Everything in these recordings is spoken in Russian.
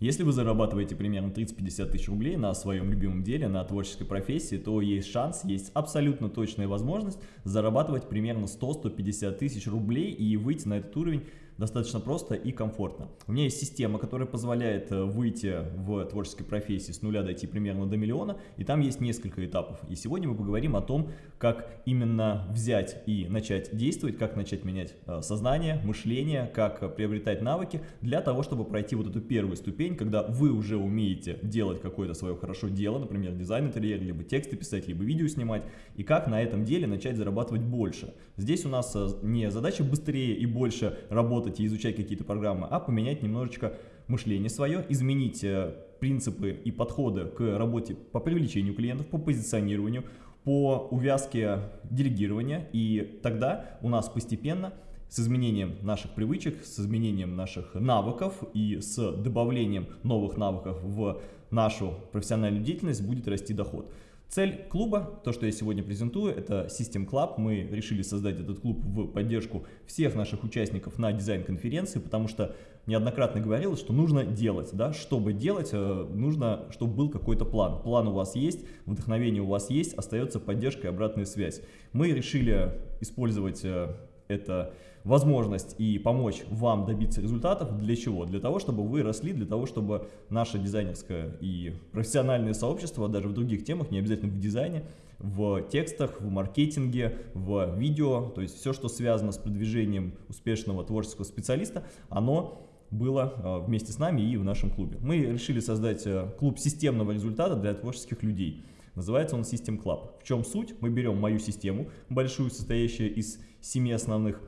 Если вы зарабатываете примерно 30-50 тысяч рублей на своем любимом деле, на творческой профессии, то есть шанс, есть абсолютно точная возможность зарабатывать примерно 100-150 тысяч рублей и выйти на этот уровень достаточно просто и комфортно. У меня есть система, которая позволяет э, выйти в творческой профессии с нуля дойти примерно до миллиона, и там есть несколько этапов. И сегодня мы поговорим о том, как именно взять и начать действовать, как начать менять э, сознание, мышление, как приобретать навыки для того, чтобы пройти вот эту первую ступень, когда вы уже умеете делать какое-то свое хорошо дело, например, дизайн интерьера, либо тексты писать, либо видео снимать, и как на этом деле начать зарабатывать больше. Здесь у нас э, не задача быстрее и больше работать, работать и изучать какие-то программы, а поменять немножечко мышление свое, изменить э, принципы и подходы к работе по привлечению клиентов, по позиционированию, по увязке делегирования, и тогда у нас постепенно с изменением наших привычек, с изменением наших навыков и с добавлением новых навыков в нашу профессиональную деятельность будет расти доход. Цель клуба, то, что я сегодня презентую, это System Club. Мы решили создать этот клуб в поддержку всех наших участников на дизайн-конференции, потому что неоднократно говорилось, что нужно делать. Да? Чтобы делать, э, нужно, чтобы был какой-то план. План у вас есть, вдохновение у вас есть, остается поддержка и обратная связь. Мы решили использовать э, это возможность и помочь вам добиться результатов. Для чего? Для того, чтобы вы росли, для того, чтобы наше дизайнерское и профессиональное сообщество, даже в других темах, не обязательно в дизайне, в текстах, в маркетинге, в видео, то есть все, что связано с продвижением успешного творческого специалиста, оно было э, вместе с нами и в нашем клубе. Мы решили создать э, клуб системного результата для творческих людей. Называется он System Club. В чем суть? Мы берем мою систему, большую, состоящую из семи основных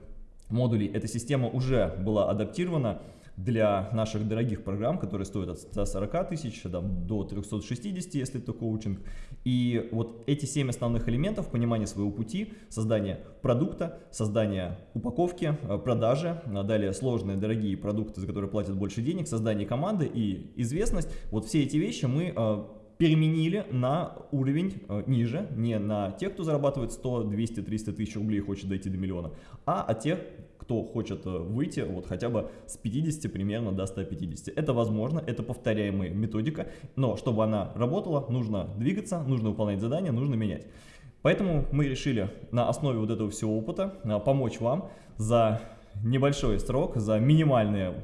модулей. Эта система уже была адаптирована для наших дорогих программ, которые стоят от 140 тысяч до 360, если это коучинг. И вот эти семь основных элементов, понимание своего пути, создание продукта, создание упаковки, э, продажи, а далее сложные дорогие продукты, за которые платят больше денег, создание команды и известность. Вот все эти вещи мы э, переменили на уровень э, ниже, не на тех, кто зарабатывает 100, 200, 300 тысяч рублей и хочет дойти до миллиона, а от тех, кто хочет э, выйти вот хотя бы с 50 примерно до 150. Это возможно, это повторяемая методика, но чтобы она работала, нужно двигаться, нужно выполнять задания, нужно менять. Поэтому мы решили на основе вот этого всего опыта э, помочь вам за небольшой срок, за минимальные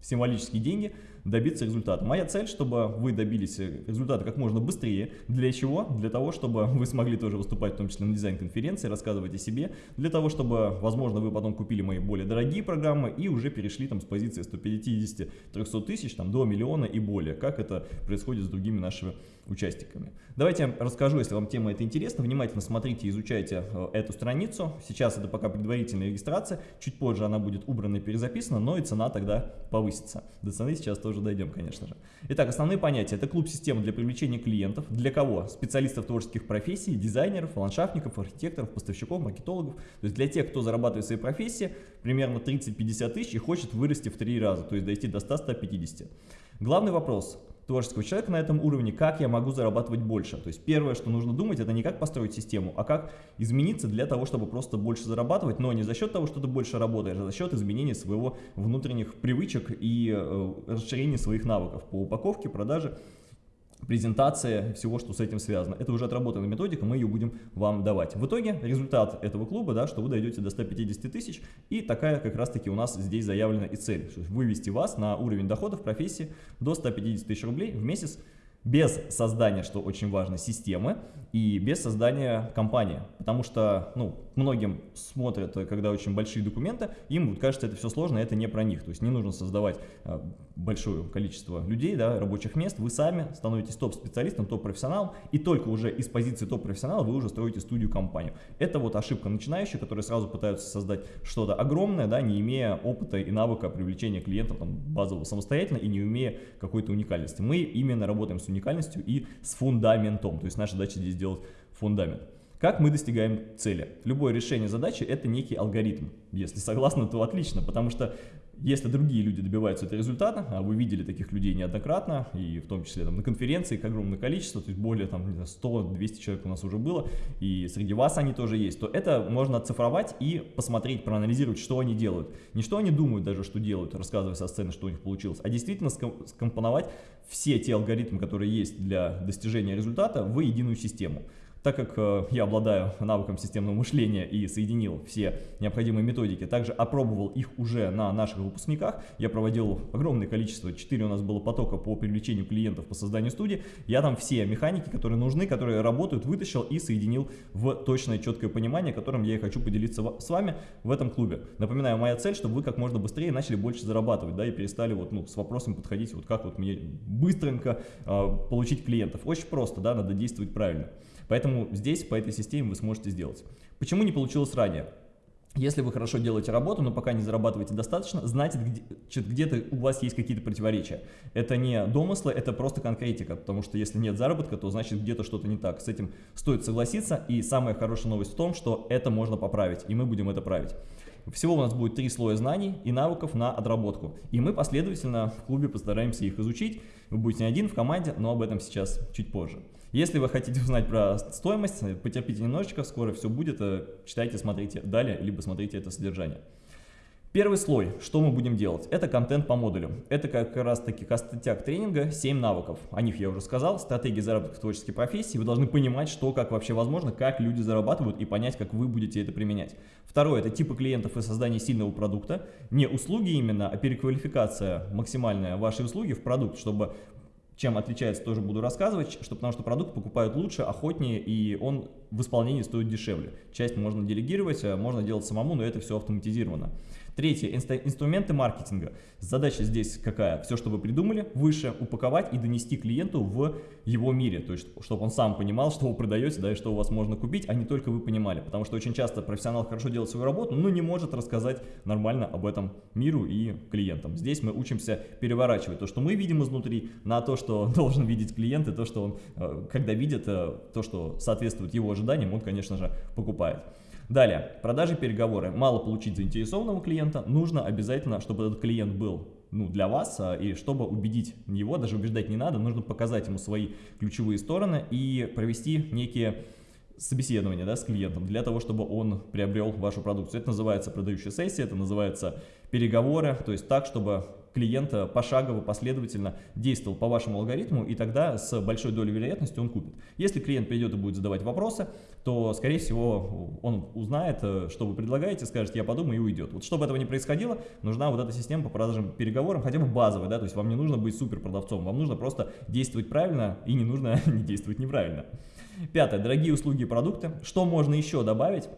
символические деньги – добиться результата. Моя цель, чтобы вы добились результата как можно быстрее. Для чего? Для того, чтобы вы смогли тоже выступать, в том числе на дизайн-конференции, рассказывать о себе. Для того, чтобы, возможно, вы потом купили мои более дорогие программы и уже перешли там с позиции 150-300 тысяч там, до миллиона и более. Как это происходит с другими нашими участниками. Давайте я расскажу, если вам тема эта интересна. Внимательно смотрите изучайте э, эту страницу. Сейчас это пока предварительная регистрация. Чуть позже она будет убрана и перезаписана, но и цена тогда повысится. До цены сейчас тоже дойдем, конечно же. Итак, основные понятия. Это клуб-система для привлечения клиентов. Для кого? Специалистов творческих профессий, дизайнеров, ландшафтников, архитекторов, поставщиков, маркетологов. То есть для тех, кто зарабатывает в своей профессии примерно 30-50 тысяч и хочет вырасти в 3 раза, то есть дойти до 100-150. Главный вопрос творческого человека на этом уровне, как я могу зарабатывать больше. То есть первое, что нужно думать, это не как построить систему, а как измениться для того, чтобы просто больше зарабатывать, но не за счет того, что ты больше работаешь, а за счет изменения своего внутренних привычек и э, расширения своих навыков по упаковке, продаже презентация всего, что с этим связано. Это уже отработанная методика, мы ее будем вам давать. В итоге результат этого клуба, да, что вы дойдете до 150 тысяч, и такая как раз-таки у нас здесь заявлена и цель, вывести вас на уровень доходов профессии до 150 тысяч рублей в месяц, без создания, что очень важно, системы и без создания компании. Потому что ну, многим смотрят, когда очень большие документы, им кажется, это все сложно, это не про них. То есть не нужно создавать а, большое количество людей, да, рабочих мест. Вы сами становитесь топ-специалистом, топ-профессионалом, и только уже из позиции топ-профессионала вы уже строите студию-компанию. Это вот ошибка начинающих, которые сразу пытаются создать что-то огромное, да, не имея опыта и навыка привлечения клиентов там, базового самостоятельно и не имея какой-то уникальности. Мы именно работаем с уникальностью и с фундаментом. То есть наша задача здесь сделать фундамент. Как мы достигаем цели? Любое решение задачи – это некий алгоритм. Если согласны, то отлично, потому что если другие люди добиваются этого результата, а вы видели таких людей неоднократно, и в том числе там, на конференции их огромное количество, то есть более там 100-200 человек у нас уже было, и среди вас они тоже есть, то это можно оцифровать и посмотреть, проанализировать, что они делают. Не что они думают даже, что делают, рассказывая со сцены, что у них получилось, а действительно скомпоновать все те алгоритмы, которые есть для достижения результата в единую систему. Так как э, я обладаю навыком системного мышления и соединил все необходимые методики, также опробовал их уже на наших выпускниках, я проводил огромное количество, 4 у нас было потока по привлечению клиентов по созданию студии, я там все механики, которые нужны, которые работают, вытащил и соединил в точное, четкое понимание, которым я и хочу поделиться с вами в этом клубе. Напоминаю, моя цель, чтобы вы как можно быстрее начали больше зарабатывать, да, и перестали вот, ну, с вопросом подходить, вот как вот мне быстренько э, получить клиентов. Очень просто, да, надо действовать правильно. Поэтому здесь по этой системе вы сможете сделать. Почему не получилось ранее? Если вы хорошо делаете работу, но пока не зарабатываете достаточно, значит где-то у вас есть какие-то противоречия. Это не домыслы, это просто конкретика, потому что если нет заработка, то значит где-то что-то не так. С этим стоит согласиться, и самая хорошая новость в том, что это можно поправить, и мы будем это править. Всего у нас будет три слоя знаний и навыков на отработку. И мы последовательно в клубе постараемся их изучить. Вы будете не один в команде, но об этом сейчас чуть позже. Если вы хотите узнать про стоимость, потерпите немножечко, скоро все будет, э, читайте, смотрите далее, либо смотрите это содержание. Первый слой, что мы будем делать, это контент по модулю. Это как раз таки костяк тренинга 7 навыков. О них я уже сказал, стратегии заработка в творческой профессии. Вы должны понимать, что, как вообще возможно, как люди зарабатывают и понять, как вы будете это применять. Второе, это типы клиентов и создание сильного продукта. Не услуги именно, а переквалификация максимальная вашей услуги в продукт, чтобы чем отличается, тоже буду рассказывать, что, потому что продукт покупают лучше, охотнее, и он в исполнении стоит дешевле. Часть можно делегировать, а можно делать самому, но это все автоматизировано. Третье. Инструменты маркетинга. Задача здесь какая? Все, что вы придумали, выше упаковать и донести клиенту в его мире. То есть, чтобы он сам понимал, что вы продаете, да, и что у вас можно купить, а не только вы понимали. Потому что очень часто профессионал хорошо делает свою работу, но не может рассказать нормально об этом миру и клиентам. Здесь мы учимся переворачивать то, что мы видим изнутри, на то, что должен видеть клиент, и то, что он, э, когда видит э, то, что соответствует его ожиданиям, он, конечно же, покупает. Далее, продажи, переговоры. Мало получить заинтересованного клиента, нужно обязательно, чтобы этот клиент был ну, для вас, а, и чтобы убедить его, даже убеждать не надо, нужно показать ему свои ключевые стороны и провести некие собеседования да, с клиентом для того, чтобы он приобрел вашу продукцию. Это называется продающая сессия, это называется переговоры, то есть так, чтобы клиента пошагово, последовательно действовал по вашему алгоритму, и тогда с большой долей вероятности он купит. Если клиент придет и будет задавать вопросы, то, скорее всего, он узнает, что вы предлагаете, скажет, я подумаю и уйдет. Вот чтобы этого не происходило, нужна вот эта система по продажам переговорам, хотя бы базовая, да, то есть вам не нужно быть супер продавцом, вам нужно просто действовать правильно и не нужно не действовать неправильно. Пятое. Дорогие услуги и продукты. Что можно еще добавить?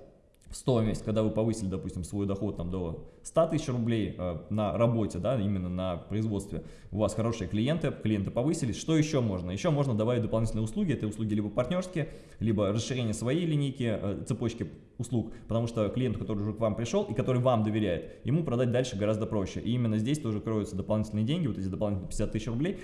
Стоимость, когда вы повысили, допустим, свой доход там, до 100 тысяч рублей э, на работе, да, именно на производстве, у вас хорошие клиенты, клиенты повысились, что еще можно? Еще можно добавить дополнительные услуги, это услуги либо партнерские, либо расширение своей линейки, э, цепочки услуг, потому что клиент, который уже к вам пришел и который вам доверяет, ему продать дальше гораздо проще. И именно здесь тоже кроются дополнительные деньги, вот эти дополнительные 50 тысяч рублей,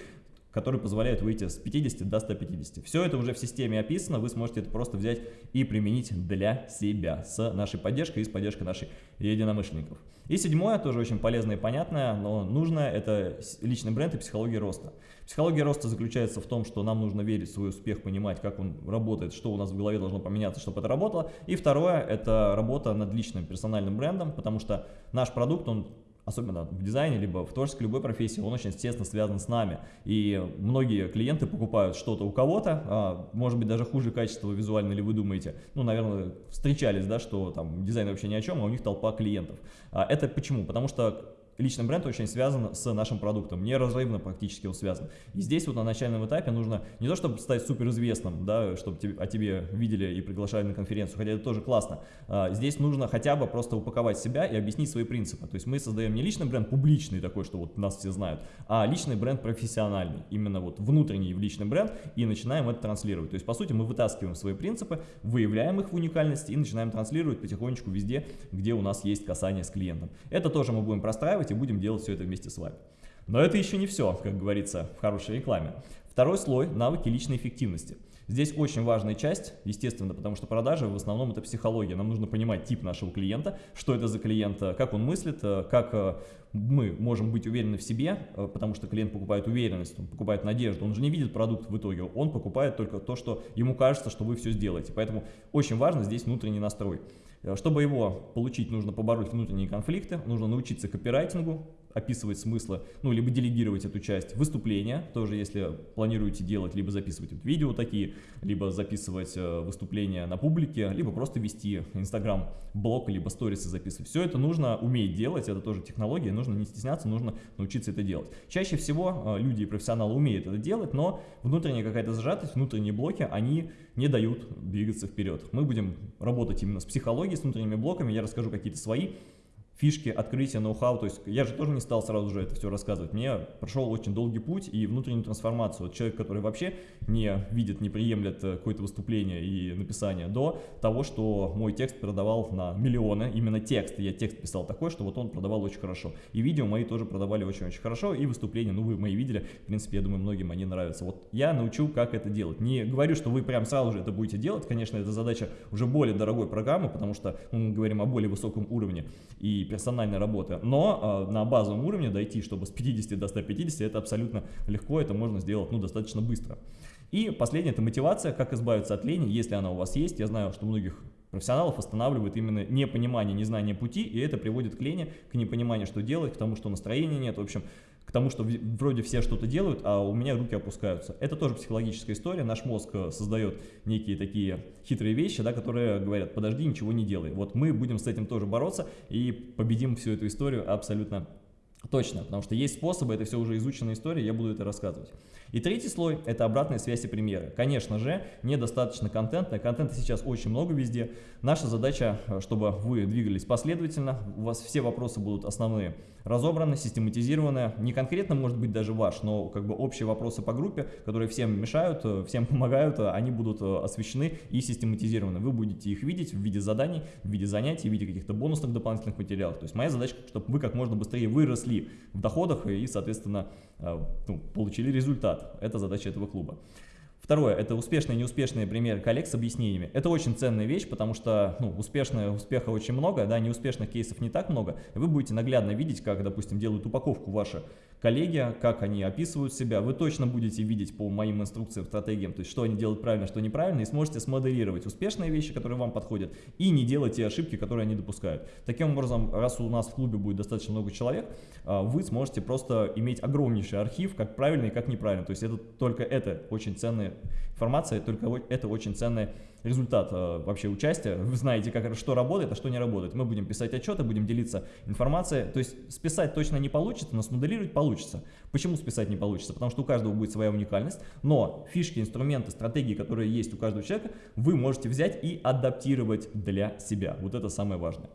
которые позволяют выйти с 50 до 150. Все это уже в системе описано, вы сможете это просто взять и применить для себя с нашей поддержкой и с поддержкой наших единомышленников. И седьмое, тоже очень полезное и понятное, но нужное, это личный бренд и психология роста. Психология роста заключается в том, что нам нужно верить в свой успех, понимать, как он работает, что у нас в голове должно поменяться, чтобы это работало. И второе, это работа над личным персональным брендом, потому что наш продукт, он особенно в дизайне, либо в творческой любой профессии, он очень естественно связан с нами. И многие клиенты покупают что-то у кого-то, а, может быть даже хуже качества визуально, или вы думаете, ну, наверное, встречались, да, что там дизайн вообще ни о чем, а у них толпа клиентов. А это почему? Потому что личный бренд очень связан с нашим продуктом, неразрывно практически он связан. И здесь вот на начальном этапе нужно не то, чтобы стать суперизвестным, да, чтобы о тебе видели и приглашали на конференцию, хотя это тоже классно. А, здесь нужно хотя бы просто упаковать себя и объяснить свои принципы. То есть мы создаем не личный бренд публичный такой, что вот нас все знают, а личный бренд профессиональный, именно вот внутренний в личный бренд и начинаем это транслировать. То есть по сути мы вытаскиваем свои принципы, выявляем их в уникальности и начинаем транслировать потихонечку везде, где у нас есть касание с клиентом. Это тоже мы будем простраивать и будем делать все это вместе с вами. Но это еще не все, как говорится в хорошей рекламе. Второй слой – навыки личной эффективности. Здесь очень важная часть, естественно, потому что продажи в основном это психология. Нам нужно понимать тип нашего клиента, что это за клиент, как он мыслит, как мы можем быть уверены в себе, э, потому что клиент покупает уверенность, он покупает надежду, он же не видит продукт в итоге, он покупает только то, что ему кажется, что вы все сделаете. Поэтому очень важно здесь внутренний настрой. Э, чтобы его получить, нужно побороть внутренние конфликты, нужно научиться копирайтингу, описывать смыслы, ну, либо делегировать эту часть. Выступления, тоже если планируете делать, либо записывать вот видео такие, либо записывать э, выступления на публике, либо просто вести Инстаграм, блог, либо сторисы записывать. Все это нужно уметь делать, это тоже технология, нужно не стесняться, нужно научиться это делать. Чаще всего э, люди и профессионалы умеют это делать, но внутренняя какая-то зажатость, внутренние блоки, они не дают двигаться вперед. Мы будем работать именно с психологией, с внутренними блоками, я расскажу какие-то свои фишки, открытия, ноу-хау, то есть я же тоже не стал сразу же это все рассказывать, мне прошел очень долгий путь и внутреннюю трансформацию. Вот человек, который вообще не видит, не приемлет э, какое-то выступление и написание, до того, что мой текст продавал на миллионы, именно текст, я текст писал такой, что вот он продавал очень хорошо. И видео мои тоже продавали очень-очень хорошо, и выступления, ну вы мои видели, в принципе, я думаю, многим они нравятся. Вот я научу, как это делать. Не говорю, что вы прям сразу же это будете делать, конечно, это задача уже более дорогой программы, потому что мы говорим о более высоком уровне, и персональной работы, но э, на базовом уровне дойти, чтобы с 50 до 150, это абсолютно легко, это можно сделать ну, достаточно быстро. И последнее – это мотивация, как избавиться от лени, если она у вас есть. Я знаю, что многих профессионалов останавливает именно непонимание, незнание пути, и это приводит к лени, к непониманию, что делать, к тому, что настроения нет. В общем, к тому, что вроде все что-то делают, а у меня руки опускаются. Это тоже психологическая история. Наш мозг э, создает некие такие хитрые вещи, да, которые говорят, подожди, ничего не делай. Вот мы будем с этим тоже бороться и победим всю эту историю абсолютно точно, потому что есть способы, это все уже изученная история, я буду это рассказывать. И третий слой – это обратная связь и примеры. Конечно же, недостаточно контента, контента сейчас очень много везде. Наша задача, э, чтобы вы двигались последовательно, у вас все вопросы будут основные разобраны, систематизированы. Не конкретно может быть даже ваш, но как бы общие вопросы по группе, которые всем мешают, э, всем помогают, э, они будут освещены и систематизированы. Вы будете их видеть в виде заданий, в виде занятий, в виде каких-то бонусных дополнительных материалов. То есть моя задача, чтобы вы как можно быстрее выросли в доходах и, соответственно, ну, получили результат результат. Это задача этого клуба. Второе, это успешные и неуспешные примеры коллег с объяснениями. Это очень ценная вещь, потому что ну, успешного успеха очень много, да, неуспешных кейсов не так много. Вы будете наглядно видеть, как, допустим, делают упаковку ваши коллеги, как они описывают себя. Вы точно будете видеть по моим инструкциям, стратегиям, то есть что они делают правильно, что неправильно, и сможете смоделировать успешные вещи, которые вам подходят, и не делать те ошибки, которые они допускают. Таким образом, раз у нас в клубе будет достаточно много человек, а, вы сможете просто иметь огромнейший архив, как правильно и как неправильно. То есть это только это очень ценная информация, только это очень ценная результат э, вообще участия, вы знаете, как, что работает, а что не работает. Мы будем писать отчеты, будем делиться информацией, то есть списать точно не получится, но смоделировать получится. Почему списать не получится? Потому что у каждого будет своя уникальность, но фишки, инструменты, стратегии, которые есть у каждого человека, вы можете взять и адаптировать для себя. Вот это самое важное.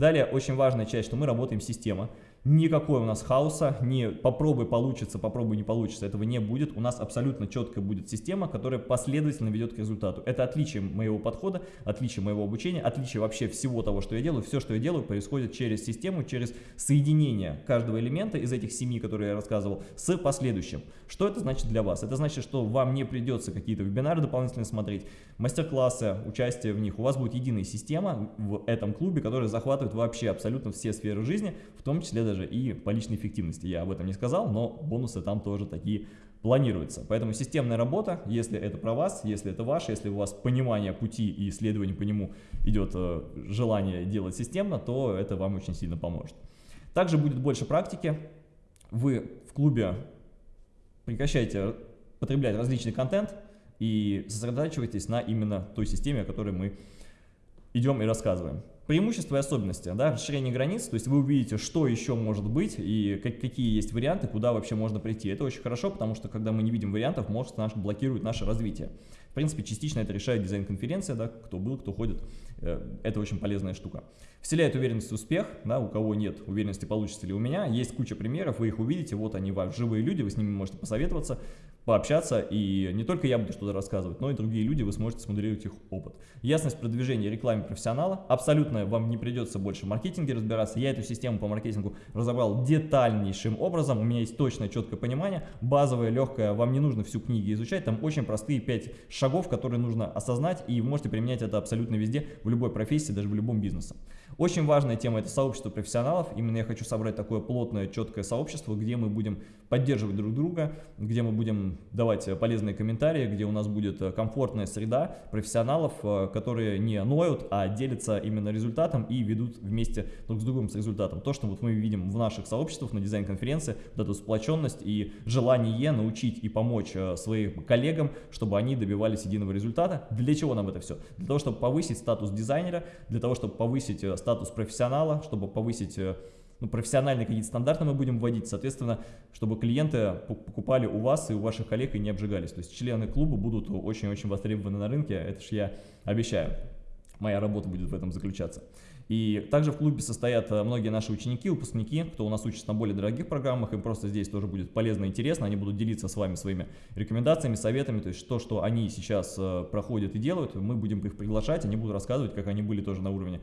Далее, очень важная часть, что мы работаем система. Никакой у нас хаоса, не попробуй получится, попробуй не получится, этого не будет. У нас абсолютно четкая будет система, которая последовательно ведет к результату. Это отличие моего подхода, отличие моего обучения, отличие вообще всего того, что я делаю. Все, что я делаю, происходит через систему, через соединение каждого элемента из этих семи, которые я рассказывал, с последующим. Что это значит для вас? Это значит, что вам не придется какие-то вебинары дополнительно смотреть, мастер-классы, участие в них. У вас будет единая система в этом клубе, которая захватывает вообще абсолютно все сферы жизни, в том числе даже и по личной эффективности. Я об этом не сказал, но бонусы там тоже такие планируются. Поэтому системная работа, если это про вас, если это ваше, если у вас понимание пути и исследование по нему идет э, желание делать системно, то это вам очень сильно поможет. Также будет больше практики. Вы в клубе прекращайте потреблять различный контент и сосредотачивайтесь на именно той системе, о которой мы идем и рассказываем. Преимущества и особенности, да, расширение границ, то есть вы увидите, что еще может быть и как, какие есть варианты, куда вообще можно прийти. Это очень хорошо, потому что когда мы не видим вариантов, мозг наш блокирует наше развитие. В принципе, частично это решает дизайн-конференция, да, кто был, кто ходит, это очень полезная штука. Вселяет уверенность в успех, да, у кого нет уверенности, получится ли у меня, есть куча примеров, вы их увидите, вот они, живые люди, вы с ними можете посоветоваться, пообщаться, и не только я буду что-то рассказывать, но и другие люди, вы сможете смоделировать их опыт. Ясность продвижения рекламе профессионала, абсолютно вам не придется больше в маркетинге разбираться, я эту систему по маркетингу разобрал детальнейшим образом, у меня есть точное, четкое понимание, базовое, легкое, вам не нужно всю книгу изучать, там очень простые 5 шагов, которые нужно осознать, и вы можете применять это абсолютно везде, в любой профессии, даже в любом бизнесе. Очень важная тема – это сообщество профессионалов. Именно я хочу собрать такое плотное, четкое сообщество, где мы будем поддерживать друг друга, где мы будем давать полезные комментарии, где у нас будет комфортная среда профессионалов, э, которые не ноют, а делятся именно результатом и ведут вместе друг с другом с результатом. То, что вот мы видим в наших сообществах на дизайн-конференции, вот эту сплоченность и желание научить и помочь э, своим коллегам, чтобы они добивались единого результата. Для чего нам это все? Для того, чтобы повысить статус дизайнера, для того, чтобы повысить э, статус профессионала, чтобы повысить ну, профессиональные какие-то стандарты мы будем вводить, соответственно, чтобы клиенты покупали у вас и у ваших коллег и не обжигались. То есть члены клуба будут очень-очень востребованы на рынке, это ж я обещаю. Моя работа будет в этом заключаться. И также в клубе состоят э, многие наши ученики, выпускники, кто у нас учится на более дорогих программах, им просто здесь тоже будет полезно и интересно, они будут делиться с вами своими рекомендациями, советами, то есть то, что они сейчас э, проходят и делают, мы будем их приглашать, они будут рассказывать, как они были тоже на уровне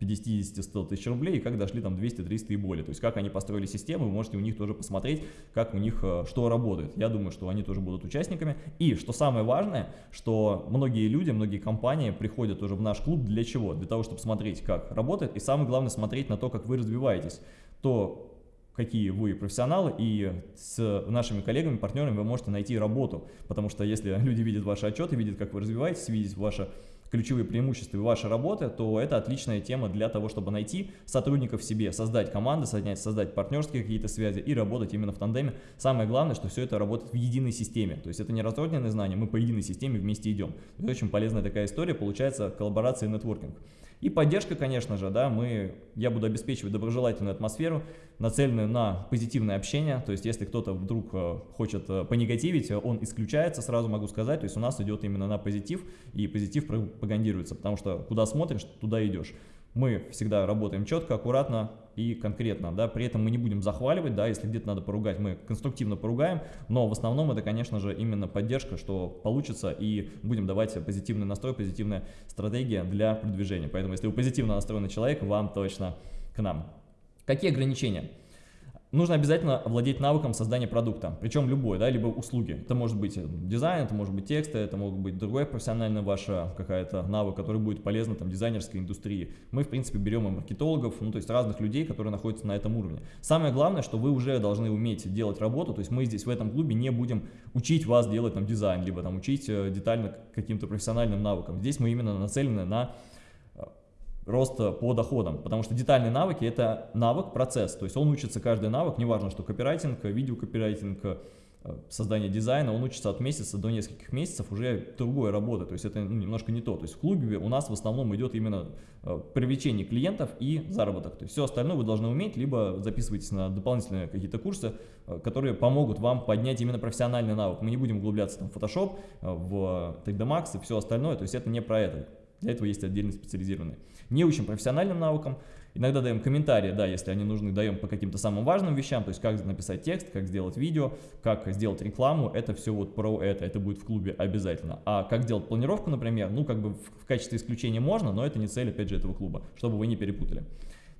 50-100 тысяч рублей и как дошли там 200-300 и более, то есть как они построили систему, вы можете у них тоже посмотреть, как у них э, что работает. Я думаю, что они тоже будут участниками. И что самое важное, что многие люди, многие компании приходят уже в наш клуб для чего? Для того, чтобы смотреть, как работает работает, и самое главное смотреть на то, как вы развиваетесь, то какие вы профессионалы, и с нашими коллегами, партнерами вы можете найти работу, потому что если люди видят ваши отчеты, видят, как вы развиваетесь, видят ваше ключевые преимущества и вашей работы, то это отличная тема для того, чтобы найти сотрудников себе, создать команды, создать, создать партнерские какие-то связи и работать именно в тандеме. Самое главное, что все это работает в единой системе. То есть это не разрозненные знания, мы по единой системе вместе идем. Это очень полезная такая история, получается коллаборация и нетворкинг. И поддержка, конечно же, да, мы, я буду обеспечивать доброжелательную атмосферу, нацеленную на позитивное общение, то есть если кто-то вдруг э, хочет э, понегативить, он исключается, сразу могу сказать, то есть у нас идет именно на позитив, и позитив пропагандируется, потому что куда смотришь, туда идешь. Мы всегда работаем четко, аккуратно и конкретно, да, при этом мы не будем захваливать, да, если где-то надо поругать, мы конструктивно поругаем, но в основном это, конечно же, именно поддержка, что получится, и будем давать позитивный настрой, позитивная стратегия для продвижения. Поэтому, если вы позитивно настроенный человек, вам точно к нам. Какие ограничения? Нужно обязательно владеть навыком создания продукта, причем любой, да, либо услуги. Это может быть дизайн, это может быть тексты, это может быть другой профессиональный ваш какая-то навык, который будет полезен там дизайнерской индустрии. Мы, в принципе, берем и маркетологов, ну, то есть разных людей, которые находятся на этом уровне. Самое главное, что вы уже должны уметь делать работу, то есть мы здесь в этом клубе не будем учить вас делать там дизайн, либо там учить э, детально каким-то профессиональным навыкам. Здесь мы именно нацелены на роста по доходам, потому что детальные навыки это навык, процесс, то есть он учится каждый навык, неважно, что копирайтинг, видеокопирайтинг, э, создание дизайна, он учится от месяца до нескольких месяцев уже другой работы, то есть это ну, немножко не то, то есть в клубе у нас в основном идет именно э, привлечение клиентов и заработок, то есть все остальное вы должны уметь, либо записывайтесь на дополнительные какие-то курсы, э, которые помогут вам поднять именно профессиональный навык, мы не будем углубляться там, в Photoshop, в 3D Max и все остальное, то есть это не про это, для этого есть отдельно специализированные. Не учим профессиональным наукам, иногда даем комментарии, да, если они нужны, даем по каким-то самым важным вещам, то есть как написать текст, как сделать видео, как сделать рекламу, это все вот про это, это будет в клубе обязательно. А как делать планировку, например, ну как бы в, в качестве исключения можно, но это не цель, опять же, этого клуба, чтобы вы не перепутали.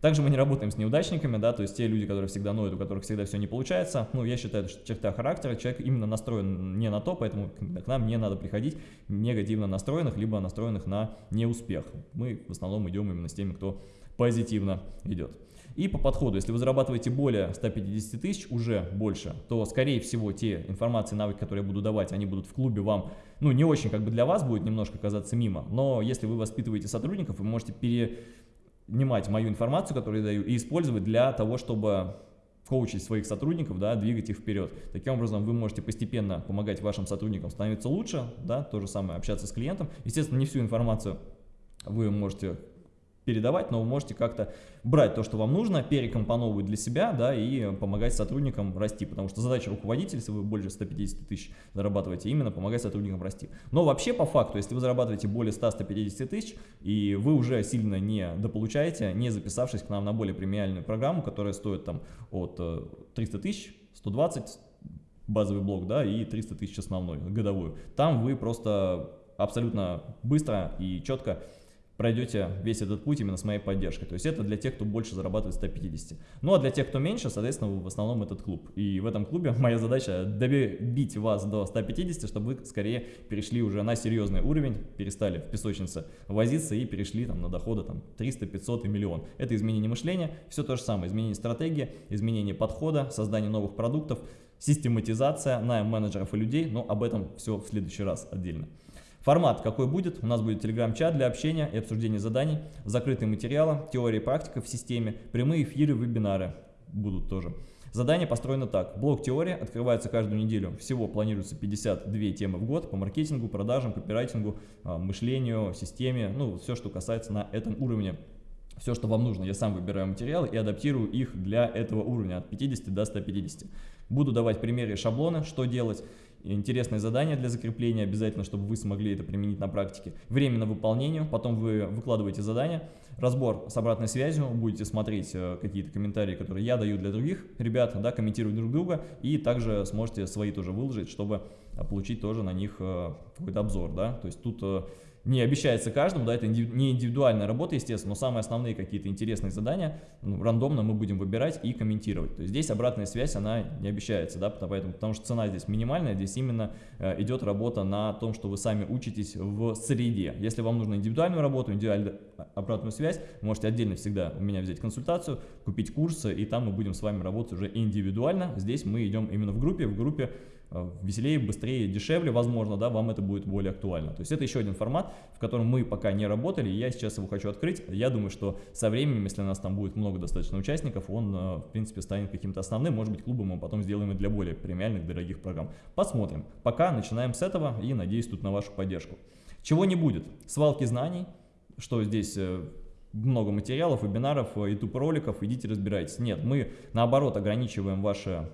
Также мы не работаем с неудачниками, да, то есть те люди, которые всегда ноют, у которых всегда все не получается. Ну, я считаю, что черта характера, человек именно настроен не на то, поэтому к нам не надо приходить негативно настроенных, либо настроенных на неуспех. Мы в основном идем именно с теми, кто позитивно идет. И по подходу, если вы зарабатываете более 150 тысяч, уже больше, то, скорее всего, те информации, навыки, которые я буду давать, они будут в клубе вам, ну, не очень как бы для вас будет немножко казаться мимо, но если вы воспитываете сотрудников, вы можете пере внимать мою информацию, которую я даю, и использовать для того, чтобы коучить своих сотрудников, да, двигать их вперед. Таким образом, вы можете постепенно помогать вашим сотрудникам становиться лучше, да, то же самое, общаться с клиентом. Естественно, не всю информацию вы можете передавать, но вы можете как-то брать то, что вам нужно, перекомпоновывать для себя, да, и помогать сотрудникам расти, потому что задача руководителя, если вы больше 150 тысяч зарабатываете, именно помогать сотрудникам расти. Но вообще по факту, если вы зарабатываете более 100-150 тысяч, и вы уже сильно не дополучаете, не записавшись к нам на более премиальную программу, которая стоит там от 300 э, тысяч, 120 базовый блок, да, и 300 тысяч основной, годовую. Там вы просто абсолютно быстро и четко пройдете весь этот путь именно с моей поддержкой. То есть это для тех, кто больше зарабатывает 150. Ну а для тех, кто меньше, соответственно, в основном этот клуб. И в этом клубе моя задача добить вас до 150, чтобы вы скорее перешли уже на серьезный уровень, перестали в песочнице возиться и перешли там, на доходы там, 300, 500 и миллион. Это изменение мышления, все то же самое. Изменение стратегии, изменение подхода, создание новых продуктов, систематизация, найм менеджеров и людей, но об этом все в следующий раз отдельно. Формат какой будет? У нас будет телеграм-чат для общения и обсуждения заданий, закрытые материалы, теория и практика в системе, прямые эфиры, вебинары будут тоже. Задание построено так. Блок теории открывается каждую неделю. Всего планируется 52 темы в год по маркетингу, продажам, копирайтингу, а, мышлению, системе, ну, все, что касается на этом уровне. Все, что вам нужно, я сам выбираю материалы и адаптирую их для этого уровня от 50 до 150. Буду давать примеры и шаблоны, что делать интересное задание для закрепления, обязательно, чтобы вы смогли это применить на практике. Время на выполнение, потом вы выкладываете задание, разбор с обратной связью, будете смотреть э, какие-то комментарии, которые я даю для других ребят, да, комментировать друг друга, и также сможете свои тоже выложить, чтобы получить тоже на них э, какой-то обзор, да, то есть тут э, не обещается каждому, да, это не индивидуальная работа, естественно, но самые основные какие-то интересные задания ну, рандомно мы будем выбирать и комментировать. То есть здесь обратная связь, она не обещается, да, поэтому, потому что цена здесь минимальная, здесь именно э, идет работа на том, что вы сами учитесь в среде. Если вам нужна индивидуальную работу, индивидуальную обратную связь, можете отдельно всегда у меня взять консультацию, купить курсы, и там мы будем с вами работать уже индивидуально. Здесь мы идем именно в группе, в группе Э, веселее, быстрее, дешевле, возможно, да, вам это будет более актуально. То есть это еще один формат, в котором мы пока не работали, я сейчас его хочу открыть. Я думаю, что со временем, если у нас там будет много достаточно участников, он, э, в принципе, станет каким-то основным, может быть, клубом мы потом сделаем и для более премиальных, дорогих программ. Посмотрим. Пока начинаем с этого и надеюсь тут на вашу поддержку. Чего не будет? Свалки знаний, что здесь э, много материалов, вебинаров, YouTube роликов, идите разбирайтесь. Нет, мы наоборот ограничиваем ваше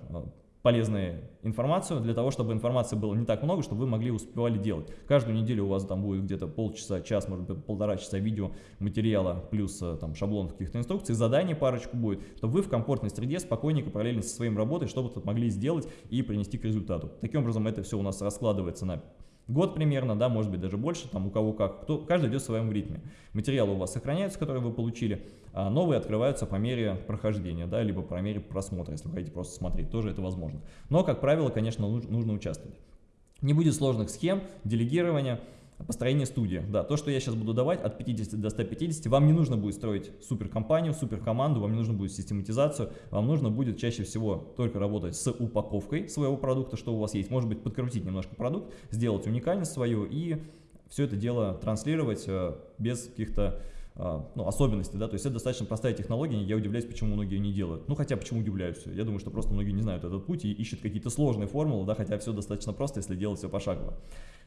полезную информацию, для того, чтобы информации было не так много, чтобы вы могли успевали делать. Каждую неделю у вас там будет где-то полчаса, час, может быть, полтора часа видео материала, плюс э, там шаблон каких-то инструкций, заданий парочку будет, чтобы вы в комфортной среде спокойненько, параллельно со своим работой, что-то могли сделать и принести к результату. Таким образом, это все у нас раскладывается на год примерно, да, может быть даже больше, там у кого как, кто, каждый идет в своем ритме. Материалы у вас сохраняются, которые вы получили, а новые открываются по мере прохождения, да, либо по мере просмотра, если вы хотите просто смотреть, тоже это возможно. Но, как правило, конечно, нужно участвовать. Не будет сложных схем, делегирования, Построение студии. Да, то, что я сейчас буду давать от 50 до 150, вам не нужно будет строить суперкомпанию, суперкоманду, вам не нужно будет систематизацию, вам нужно будет чаще всего только работать с упаковкой своего продукта, что у вас есть. Может быть, подкрутить немножко продукт, сделать уникальность свою и все это дело транслировать э, без каких-то ну, особенности, да, то есть это достаточно простая технология, я удивляюсь, почему многие не делают. Ну, хотя, почему удивляюсь, я думаю, что просто многие не знают этот путь и ищут какие-то сложные формулы, да, хотя все достаточно просто, если делать все пошагово.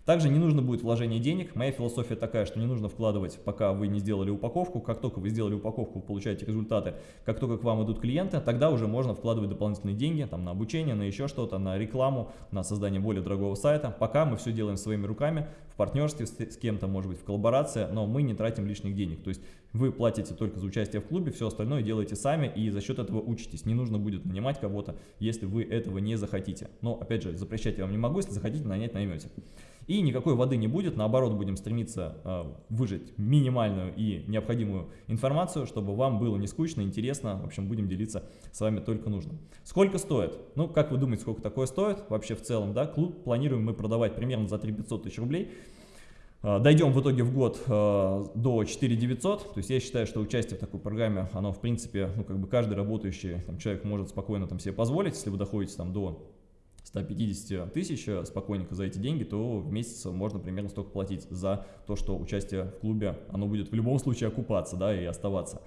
Также не нужно будет вложение денег, моя философия такая, что не нужно вкладывать, пока вы не сделали упаковку, как только вы сделали упаковку, вы получаете результаты, как только к вам идут клиенты, тогда уже можно вкладывать дополнительные деньги, там, на обучение, на еще что-то, на рекламу, на создание более дорогого сайта, пока мы все делаем своими руками, в партнерстве с, с кем-то, может быть, в коллаборации, но мы не тратим лишних денег, то есть вы платите только за участие в клубе, все остальное делаете сами и за счет этого учитесь. Не нужно будет нанимать кого-то, если вы этого не захотите. Но, опять же, запрещать я вам не могу, если захотите нанять, наймете. И никакой воды не будет, наоборот, будем стремиться э, выжать минимальную и необходимую информацию, чтобы вам было не скучно, интересно. В общем, будем делиться с вами только нужно. Сколько стоит? Ну, как вы думаете, сколько такое стоит вообще в целом? Да? Клуб планируем мы продавать примерно за 3 500 тысяч рублей. А, дойдем в итоге в год э, до 4900, то есть я считаю, что участие в такой программе, оно в принципе, ну как бы каждый работающий там, человек может спокойно там себе позволить, если вы доходите там до 150 тысяч э, спокойненько за эти деньги, то в месяц можно примерно столько платить за то, что участие в клубе, оно будет в любом случае окупаться, да, и оставаться.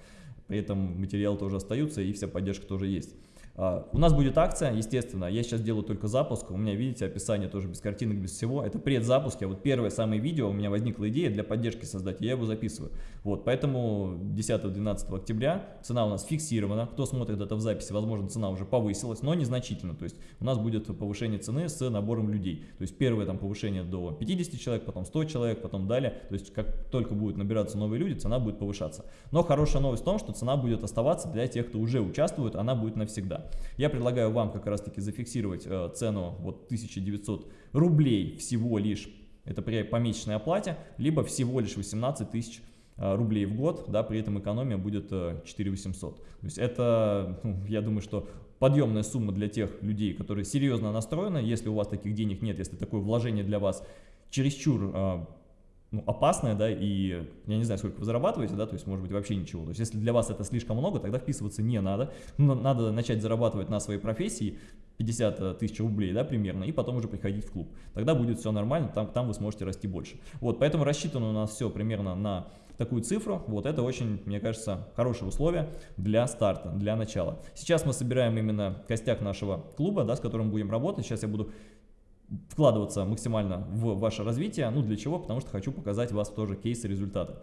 При этом материалы тоже остаются и вся поддержка тоже есть. А, у нас будет акция, естественно, я сейчас делаю только запуск, у меня, видите, описание тоже без картинок, без всего, это предзапуск, я вот первое самое видео, у меня возникла идея для поддержки создать, я его записываю. Вот, поэтому 10-12 октября цена у нас фиксирована, кто смотрит это в записи, возможно, цена уже повысилась, но незначительно, то есть у нас будет повышение цены с набором людей, то есть первое там повышение до 50 человек, потом 100 человек, потом далее, то есть как только будут набираться новые люди, цена будет повышаться. Но хорошая новость в том, что цена будет оставаться для тех, кто уже участвует, она будет навсегда. Я предлагаю вам как раз таки зафиксировать э, цену вот 1900 рублей всего лишь, это при помесячной оплате, либо всего лишь 18 тысяч рублей в год, да, при этом экономия будет 4800. То есть это, ну, я думаю, что подъемная сумма для тех людей, которые серьезно настроены, если у вас таких денег нет, если такое вложение для вас чересчур ну, опасное, да, и я не знаю, сколько вы зарабатываете, да, то есть, может быть, вообще ничего. То есть, если для вас это слишком много, тогда вписываться не надо. Но надо начать зарабатывать на своей профессии 50 э, тысяч рублей, да, примерно, и потом уже приходить в клуб. Тогда будет все нормально, там, там вы сможете расти больше. Вот, поэтому рассчитано у нас все примерно на такую цифру, вот это очень, мне кажется, хорошее условие для старта, для начала. Сейчас мы собираем именно костяк нашего клуба, да, с которым будем работать. Сейчас я буду вкладываться максимально в ваше развитие. Ну, для чего? Потому что хочу показать вас тоже кейсы результаты.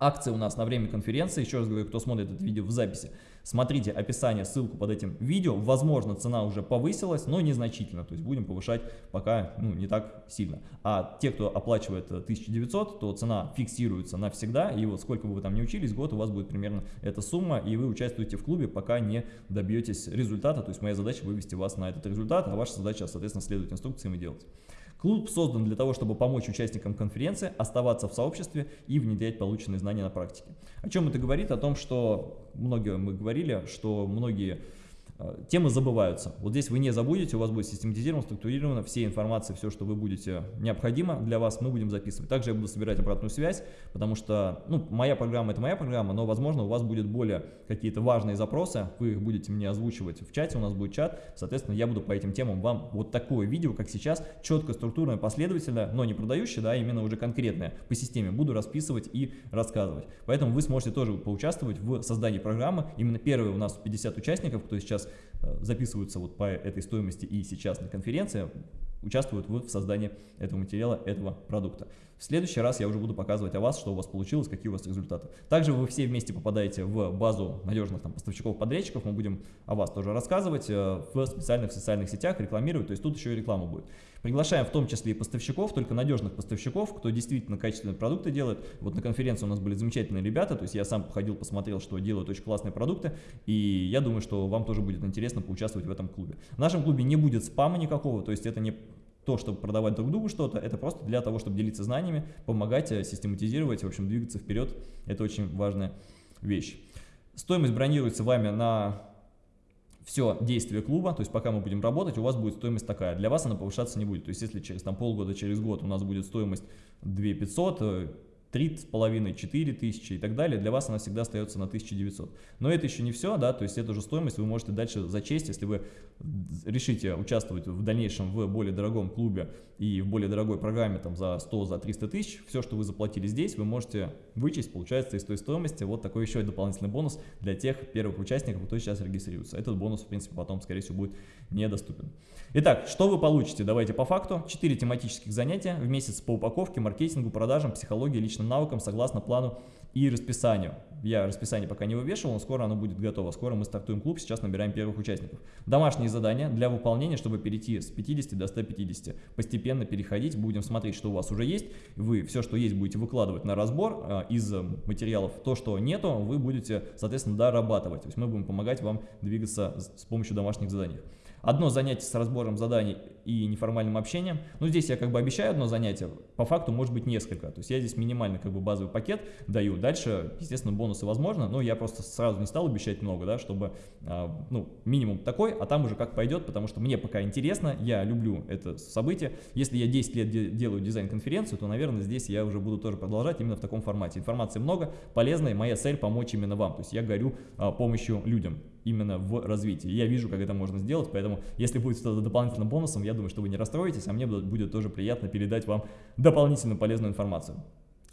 Акции у нас на время конференции, еще раз говорю, кто смотрит это видео в записи, смотрите описание, ссылку под этим видео, возможно цена уже повысилась, но незначительно, то есть будем повышать пока ну, не так сильно. А те, кто оплачивает 1900, то цена фиксируется навсегда, и вот сколько бы вы там не учились, год у вас будет примерно эта сумма, и вы участвуете в клубе, пока не добьетесь результата, то есть моя задача вывести вас на этот результат, а ваша задача, соответственно, следовать инструкциям и делать. Клуб создан для того, чтобы помочь участникам конференции оставаться в сообществе и внедрять полученные знания на практике. О чем это говорит? О том, что многие мы говорили, что многие темы забываются. Вот здесь вы не забудете, у вас будет систематизировано, структурировано, все информации, все, что вы будете необходимо для вас, мы будем записывать. Также я буду собирать обратную связь, потому что, ну, моя программа это моя программа, но, возможно, у вас будет более какие-то важные запросы, вы их будете мне озвучивать в чате, у нас будет чат, соответственно, я буду по этим темам вам вот такое видео, как сейчас, четко, структурно, последовательно, но не продающее, да, именно уже конкретное по системе, буду расписывать и рассказывать. Поэтому вы сможете тоже поучаствовать в создании программы. Именно первые у нас 50 участников, кто сейчас Э, записываются вот по этой стоимости и сейчас на конференции, участвуют в создании этого материала, этого продукта. В следующий раз я уже буду показывать о вас, что у вас получилось, какие у вас результаты. Также вы все вместе попадаете в базу надежных там, поставщиков-подрядчиков, мы будем о вас тоже рассказывать э, в специальных социальных сетях, рекламировать, то есть тут еще и реклама будет. Приглашаем в том числе и поставщиков, только надежных поставщиков, кто действительно качественные продукты делает. Вот на конференции у нас были замечательные ребята, то есть я сам походил, посмотрел, что делают очень классные продукты, и я думаю, что вам тоже будет интересно поучаствовать в этом клубе. В нашем клубе не будет спама никакого, то есть это не то, чтобы продавать друг другу что-то, это просто для того, чтобы делиться знаниями, помогать, э, систематизировать, в общем, двигаться вперед. Это очень важная вещь. Стоимость бронируется вами на все действие клуба, то есть пока мы будем работать, у вас будет стоимость такая. Для вас она повышаться не будет. То есть если через там, полгода, через год у нас будет стоимость 2500, 3,5, 4 тысячи и так далее, для вас она всегда остается на 1900. Но это еще не все, да, то есть эту же стоимость вы можете дальше зачесть, если вы решите участвовать в дальнейшем в более дорогом клубе и в более дорогой программе там за 100, за 300 тысяч, все, что вы заплатили здесь, вы можете вычесть, получается, из той стоимости. Вот такой еще дополнительный бонус для тех первых участников, кто сейчас регистрируется. Этот бонус, в принципе, потом, скорее всего, будет недоступен. Итак, что вы получите? Давайте по факту. 4 тематических занятия в месяц по упаковке, маркетингу, продажам, психологии, личным навыкам согласно плану и расписанию. Я расписание пока не вывешивал, но скоро оно будет готово. Скоро мы стартуем клуб, сейчас набираем первых участников. Домашние задания для выполнения, чтобы перейти с 50 до 150. Постепенно переходить, будем смотреть, что у вас уже есть. Вы все, что есть, будете выкладывать на разбор а, из материалов. То, что нету, вы будете, соответственно, дорабатывать. То есть мы будем помогать вам двигаться с помощью домашних заданий. Одно занятие с разбором заданий и неформальным общением. Ну, здесь я как бы обещаю одно занятие, по факту может быть несколько. То есть я здесь минимальный как бы базовый пакет даю. Дальше, естественно, бонусы возможно, но я просто сразу не стал обещать много, да, чтобы, а, ну, минимум такой, а там уже как пойдет, потому что мне пока интересно, я люблю это событие. Если я 10 лет делаю дизайн-конференцию, то, наверное, здесь я уже буду тоже продолжать именно в таком формате. Информации много, полезной, моя цель помочь именно вам. То есть я горю а, помощью людям именно в развитии. Я вижу, как это можно сделать, поэтому если будет что-то дополнительным бонусом, я думаю, что вы не расстроитесь, а мне будет тоже приятно передать вам дополнительную полезную информацию.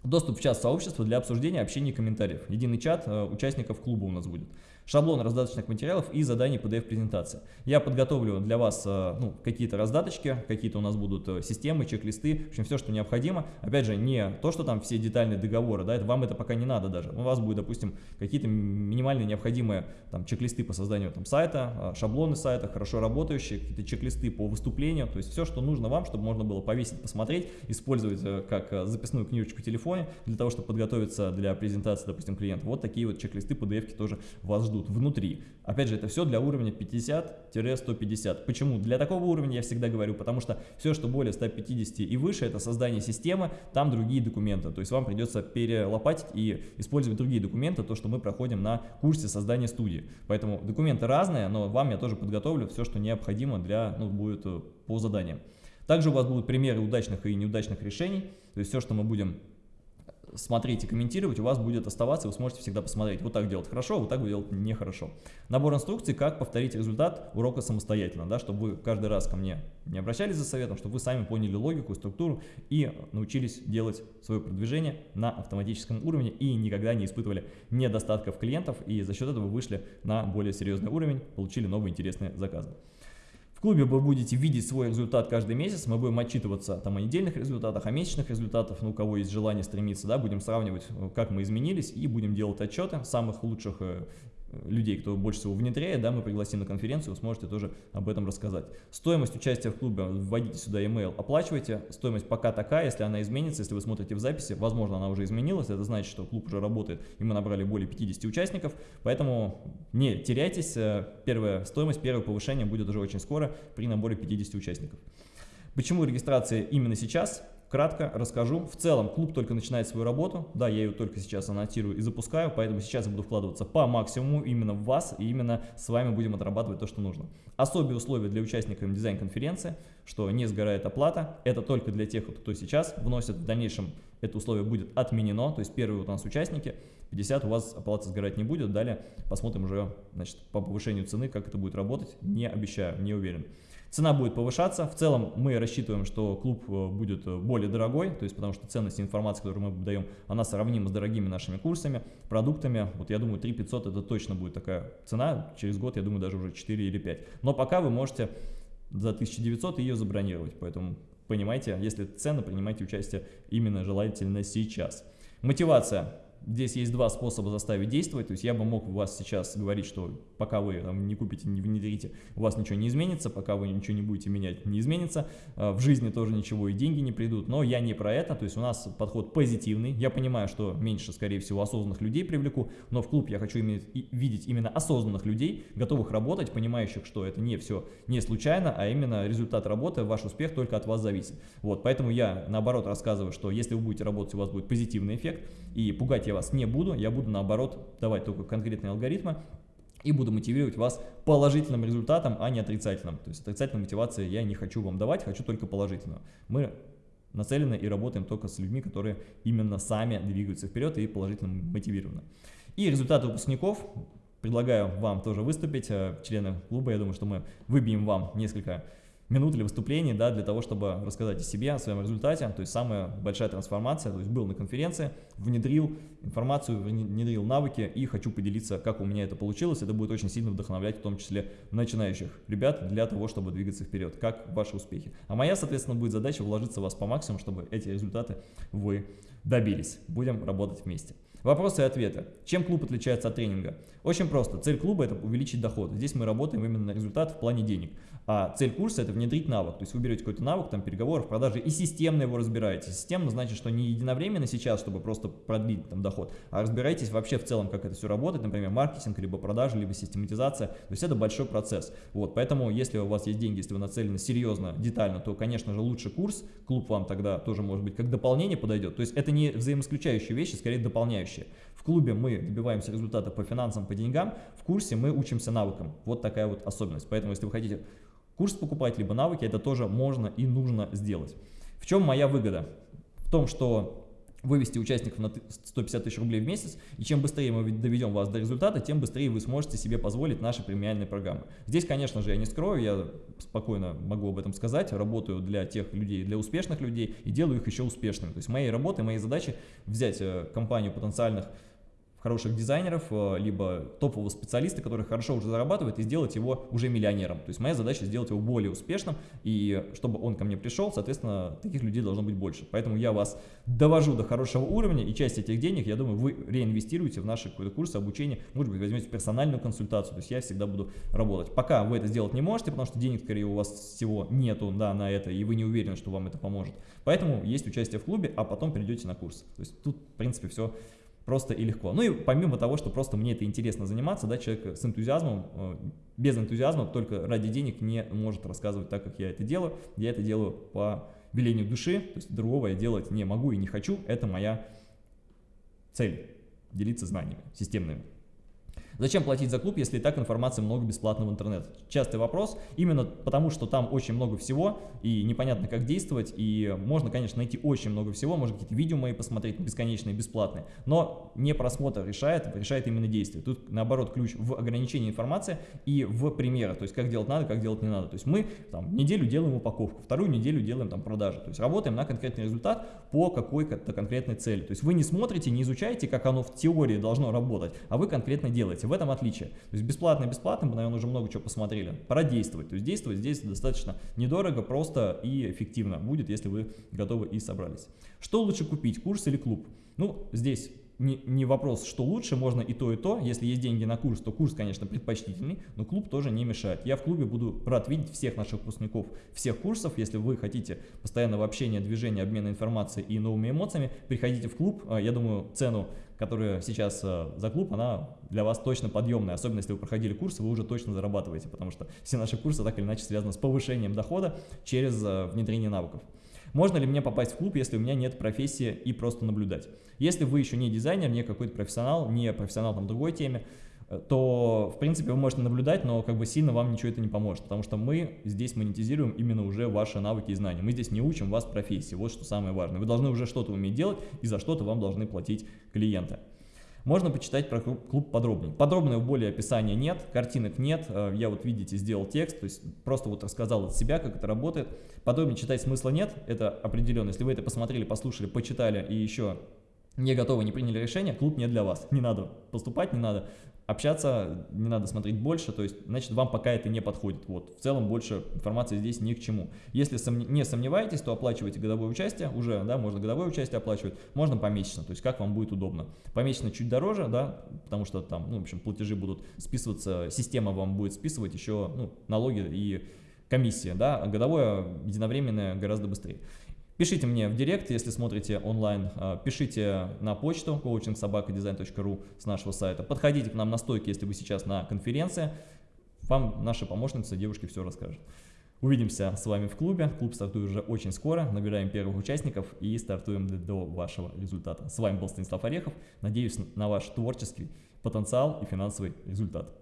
Доступ в чат сообщества для обсуждения, общения и комментариев. Единый чат э, участников клуба у нас будет шаблон раздаточных материалов и заданий PDF-презентации. Я подготовлю для вас э, ну, какие-то раздаточки, какие-то у нас будут э, системы, чек-листы, в общем, все, что необходимо. Опять же, не то, что там все детальные договоры, да, это, вам это пока не надо даже. У вас будет, допустим, какие-то минимальные необходимые там, чек-листы по созданию там, сайта, э, шаблоны сайта, хорошо работающие, какие-то чек-листы по выступлению, то есть все, что нужно вам, чтобы можно было повесить, посмотреть, использовать как записную книжечку в телефоне, для того, чтобы подготовиться для презентации, допустим, клиента. Вот такие вот чек-листы, PDF-ки тоже вас ждут ждут внутри. Опять же, это все для уровня 50-150. Почему? Для такого уровня я всегда говорю, потому что все, что более 150 и выше, это создание системы, там другие документы. То есть вам придется перелопатить и использовать другие документы, то, что мы проходим на курсе создания студии. Поэтому документы разные, но вам я тоже подготовлю все, что необходимо для, ну, будет э, по заданиям. Также у вас будут примеры удачных и неудачных решений, то есть все, что мы будем смотреть и комментировать, у вас будет оставаться, вы сможете всегда посмотреть, вот так делать хорошо, вот так делать нехорошо. Набор инструкций, как повторить результат урока самостоятельно, да, чтобы вы каждый раз ко мне не обращались за советом, чтобы вы сами поняли логику, структуру и научились делать свое продвижение на автоматическом уровне и никогда не испытывали недостатков клиентов и за счет этого вышли на более серьезный уровень, получили новые интересные заказы. В клубе вы будете видеть свой результат каждый месяц, мы будем отчитываться там о недельных результатах, о месячных результатах, ну у кого есть желание стремиться, да, будем сравнивать, э, как мы изменились и будем делать отчеты самых лучших э, людей, кто больше всего внедряет, да, мы пригласим на конференцию, вы сможете тоже об этом рассказать. Стоимость участия в клубе, вводите сюда email, оплачивайте, стоимость пока такая, если она изменится, если вы смотрите в записи, возможно, она уже изменилась, это значит, что клуб уже работает, и мы набрали более 50 участников, поэтому не теряйтесь, э, первая стоимость, первое повышение будет уже очень скоро при наборе 50 участников. Почему регистрация именно сейчас? Кратко расскажу. В целом клуб только начинает свою работу. Да, я ее только сейчас аннотирую и запускаю, поэтому сейчас я буду вкладываться по максимуму именно в вас, и именно с вами будем отрабатывать то, что нужно. Особые условия для участников дизайн-конференции, что не сгорает оплата. Это только для тех, кто сейчас вносит. В дальнейшем это условие будет отменено, то есть первые у нас участники, 50 у вас оплата сгорать не будет. Далее посмотрим уже значит, по повышению цены, как это будет работать. Не обещаю, не уверен. Цена будет повышаться. В целом мы рассчитываем, что клуб э, будет э, более дорогой, то есть потому что ценность информации, которую мы даем, она сравнима с дорогими нашими курсами, продуктами. Вот я думаю 3 500 это точно будет такая цена. Через год я думаю даже уже 4 или 5. Но пока вы можете за 1900 ее забронировать. Поэтому понимаете, если цены, принимайте участие именно желательно сейчас. Мотивация. Здесь есть два способа заставить действовать, то есть я бы мог вас сейчас говорить, что пока вы там, не купите, не внедрите, у вас ничего не изменится, пока вы ничего не будете менять, не изменится, а, в жизни тоже ничего и деньги не придут, но я не про это, то есть у нас подход позитивный, я понимаю, что меньше, скорее всего, осознанных людей привлеку, но в клуб я хочу иметь, видеть именно осознанных людей, готовых работать, понимающих, что это не все не случайно, а именно результат работы, ваш успех только от вас зависит. Вот, поэтому я наоборот рассказываю, что если вы будете работать, у вас будет позитивный эффект, и пугать я вас не буду, я буду наоборот давать только конкретные алгоритмы, и буду мотивировать вас положительным результатом, а не отрицательным. То есть отрицательной мотивации я не хочу вам давать, хочу только положительную. Мы нацелены и работаем только с людьми, которые именно сами двигаются вперед и положительно мотивированы. И результаты выпускников предлагаю вам тоже выступить, э, члены клуба, я думаю, что мы выбьем вам несколько минут или выступлений, да, для того, чтобы рассказать о себе, о своем результате. То есть самая большая трансформация, то есть был на конференции, внедрил информацию, внедрил навыки и хочу поделиться, как у меня это получилось. Это будет очень сильно вдохновлять, в том числе начинающих ребят, для того, чтобы двигаться вперед. Как ваши успехи. А моя, соответственно, будет задача вложиться в вас по максимуму, чтобы эти результаты вы добились. Будем работать вместе. Вопросы и ответы. Чем клуб отличается от тренинга? Очень просто. Цель клуба – это увеличить доход. Здесь мы работаем именно на результат в плане денег. А цель курса – это внедрить навык. То есть вы берете какой-то навык, там, переговоров, продажи и системно его разбираете. Системно значит, что не единовременно сейчас, чтобы просто продлить там доход, а разбираетесь вообще в целом, как это все работает, например, маркетинг, либо продажи, либо систематизация. То есть это большой процесс. Вот, поэтому если у вас есть деньги, если вы нацелены серьезно, детально, то, конечно же, лучше курс. Клуб вам тогда тоже, может быть, как дополнение подойдет. То есть это не взаимоисключающие вещи, скорее дополняющие. В клубе мы добиваемся результата по финансам, по деньгам, в курсе мы учимся навыкам. Вот такая вот особенность. Поэтому, если вы хотите курс покупать, либо навыки, это тоже можно и нужно сделать. В чем моя выгода? В том, что вывести участников на 150 тысяч рублей в месяц, и чем быстрее мы доведем вас до результата, тем быстрее вы сможете себе позволить наши премиальные программы. Здесь, конечно же, я не скрою, я спокойно могу об этом сказать, работаю для тех людей, для успешных людей и делаю их еще успешными. То есть моей работой, моей задачей взять э, компанию потенциальных хороших дизайнеров, э, либо топового специалиста, который хорошо уже зарабатывает, и сделать его уже миллионером. То есть моя задача сделать его более успешным, и чтобы он ко мне пришел, соответственно, таких людей должно быть больше. Поэтому я вас довожу до хорошего уровня, и часть этих денег, я думаю, вы реинвестируете в наши какой-то курсы обучения, может быть, возьмете персональную консультацию, то есть я всегда буду работать. Пока вы это сделать не можете, потому что денег, скорее, у вас всего нету да, на это, и вы не уверены, что вам это поможет. Поэтому есть участие в клубе, а потом перейдете на курс. То есть тут, в принципе, все просто и легко. Ну и помимо того, что просто мне это интересно заниматься, да, человек с энтузиазмом, э, без энтузиазма, только ради денег не может рассказывать так, как я это делаю. Я это делаю по велению души, то есть другого я делать не могу и не хочу, это моя цель, делиться знаниями системными. Зачем платить за клуб, если и так информации много бесплатно в интернет? Частый вопрос, именно потому, что там очень много всего, и непонятно, как действовать, и можно, конечно, найти очень много всего, можно какие-то видео мои посмотреть, бесконечные, бесплатные, но не просмотр решает, решает именно действие. Тут, наоборот, ключ в ограничении информации и в примерах, то есть как делать надо, как делать не надо. То есть мы там неделю делаем упаковку, вторую неделю делаем там продажи, то есть работаем на конкретный результат по какой-то конкретной цели. То есть вы не смотрите, не изучаете, как оно в теории должно работать, а вы конкретно делаете в этом отличие. То есть бесплатно бесплатно, мы, наверное, уже много чего посмотрели. Пора действовать. То есть действовать здесь достаточно недорого, просто и эффективно будет, если вы готовы и собрались. Что лучше купить, курс или клуб? Ну, здесь не, не вопрос, что лучше, можно и то, и то. Если есть деньги на курс, то курс, конечно, предпочтительный, но клуб тоже не мешает. Я в клубе буду рад видеть всех наших выпускников всех курсов. Если вы хотите постоянного общения, движения, обмена информацией и новыми эмоциями, приходите в клуб. А, я думаю, цену, которая сейчас а, за клуб, она для вас точно подъемная. Особенно, если вы проходили курсы, вы уже точно зарабатываете, потому что все наши курсы так или иначе связаны с повышением дохода через а, внедрение навыков. Можно ли мне попасть в клуб, если у меня нет профессии и просто наблюдать? Если вы еще не дизайнер, не какой-то профессионал, не профессионал там другой теме, э, то, в принципе, вы можете наблюдать, но как бы сильно вам ничего это не поможет, потому что мы здесь монетизируем именно уже ваши навыки и знания. Мы здесь не учим вас профессии, вот что самое важное. Вы должны уже что-то уметь делать, и за что-то вам должны платить клиенты. Можно почитать про клуб подробнее. Подробного более описания нет, картинок нет. Э, я вот, видите, сделал текст, то есть просто вот рассказал от себя, как это работает. Подробнее читать смысла нет, это определенно. Если вы это посмотрели, послушали, почитали и еще не готовы, не приняли решение, клуб не для вас. Не надо поступать, не надо общаться, не надо смотреть больше, то есть, значит, вам пока это не подходит. Вот, в целом больше информации здесь ни к чему. Если сомне не сомневаетесь, то оплачивайте годовое участие, уже, да, можно годовое участие оплачивать, можно помесячно, то есть, как вам будет удобно. Помесячно чуть дороже, да, потому что там, ну, в общем, платежи будут списываться, система вам будет списывать еще, ну, налоги и комиссия, да, а годовое единовременное гораздо быстрее. Пишите мне в директ, если смотрите онлайн, а, пишите на почту coachingsobakadesign.ru с нашего сайта. Подходите к нам на стойке, если вы сейчас на конференции. Вам наша помощница, девушки, все расскажет. Увидимся с вами в клубе. Клуб стартует уже очень скоро. Набираем первых участников и стартуем до вашего результата. С вами был Станислав Орехов. Надеюсь на ваш творческий потенциал и финансовый результат.